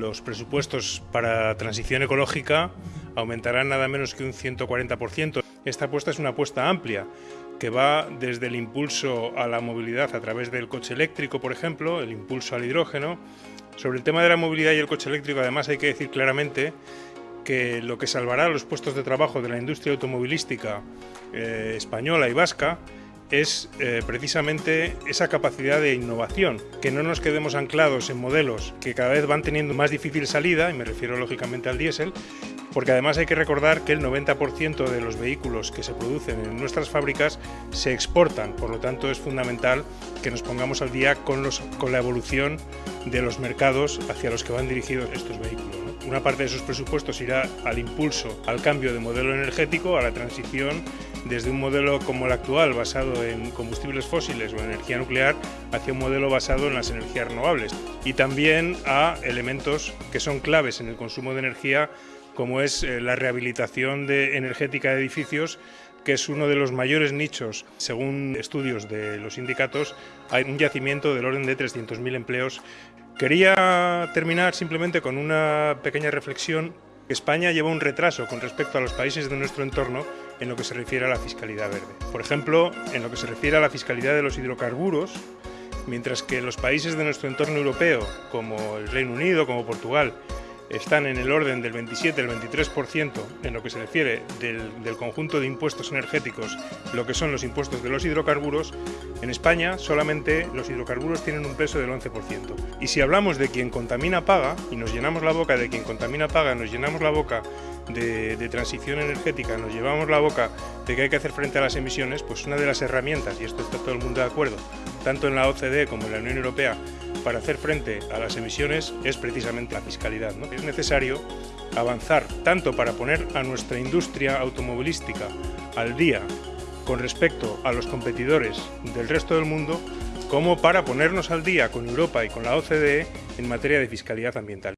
los presupuestos para transición ecológica aumentarán nada menos que un 140%. Esta apuesta es una apuesta amplia que va desde el impulso a la movilidad a través del coche eléctrico, por ejemplo, el impulso al hidrógeno. Sobre el tema de la movilidad y el coche eléctrico, además, hay que decir claramente que lo que salvará los puestos de trabajo de la industria automovilística eh, española y vasca es eh, precisamente esa capacidad de innovación, que no nos quedemos anclados en modelos que cada vez van teniendo más difícil salida, y me refiero lógicamente al diésel, porque además hay que recordar que el 90% de los vehículos que se producen en nuestras fábricas se exportan, por lo tanto es fundamental que nos pongamos al día con, los, con la evolución de los mercados hacia los que van dirigidos estos vehículos. Una parte de esos presupuestos irá al impulso, al cambio de modelo energético, a la transición desde un modelo como el actual, basado en combustibles fósiles o energía nuclear, hacia un modelo basado en las energías renovables. Y también a elementos que son claves en el consumo de energía como es eh, la rehabilitación de energética de edificios, que es uno de los mayores nichos. Según estudios de los sindicatos, hay un yacimiento del orden de 300.000 empleos. Quería terminar simplemente con una pequeña reflexión. España lleva un retraso con respecto a los países de nuestro entorno en lo que se refiere a la fiscalidad verde. Por ejemplo, en lo que se refiere a la fiscalidad de los hidrocarburos, mientras que los países de nuestro entorno europeo, como el Reino Unido, como Portugal, están en el orden del 27 el 23% en lo que se refiere del, conjunto de impuestos energéticos, lo que son los impuestos de los hidrocarburos, en España solamente los hidrocarburos tienen un peso del 11%. Y si hablamos de quien contamina paga, y nos llenamos la boca de quien contamina paga, nos llenamos la boca de, de transición energética, nos llevamos la boca de que hay que hacer frente a las emisiones, pues una de las herramientas, y esto está todo el mundo de acuerdo, tanto en la OCDE como en la Unión Europea, para hacer frente a las emisiones es precisamente la fiscalidad. ¿no? Es necesario avanzar tanto para poner a nuestra industria automovilística al día con respecto a los competidores del resto del mundo, como para ponernos al día con Europa y con la OCDE en materia de fiscalidad ambiental.